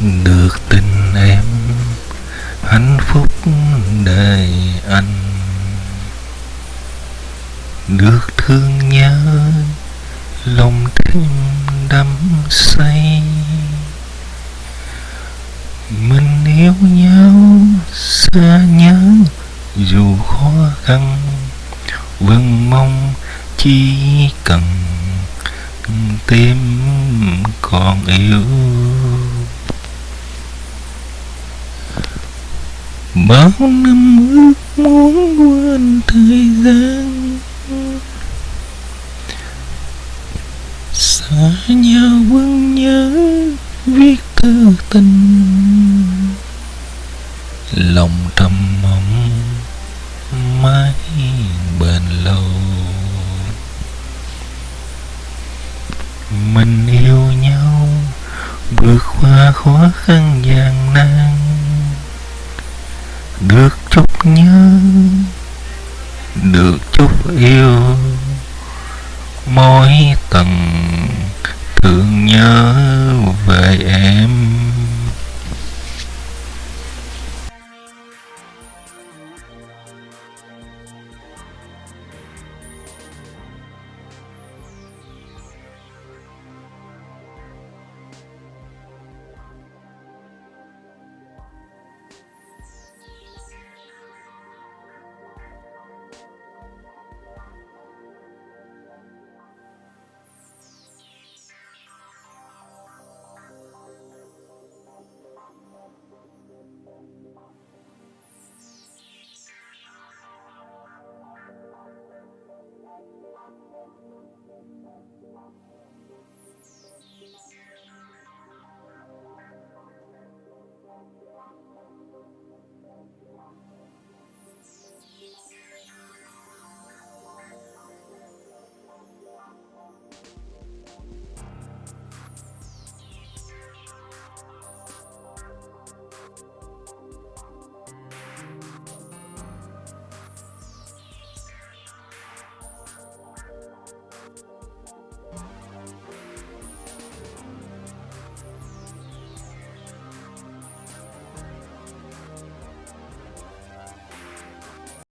được tình em, hạnh phúc đời anh. Được thương nhớ, lòng thêm đắm say. Mình yêu nhau, xa nhớ, dù khó khăn. Vẫn mong chỉ cần tim còn yêu. Bao năm ước muốn quên thời gian. Xa nhau vẫn nhớ viết thư tình. Lòng trầm mong mãi bền lâu. Mình yêu nhau vượt qua khó khăn gian nan được chút nhớ được chút yêu. Mỗi tầng thương nhớ về em.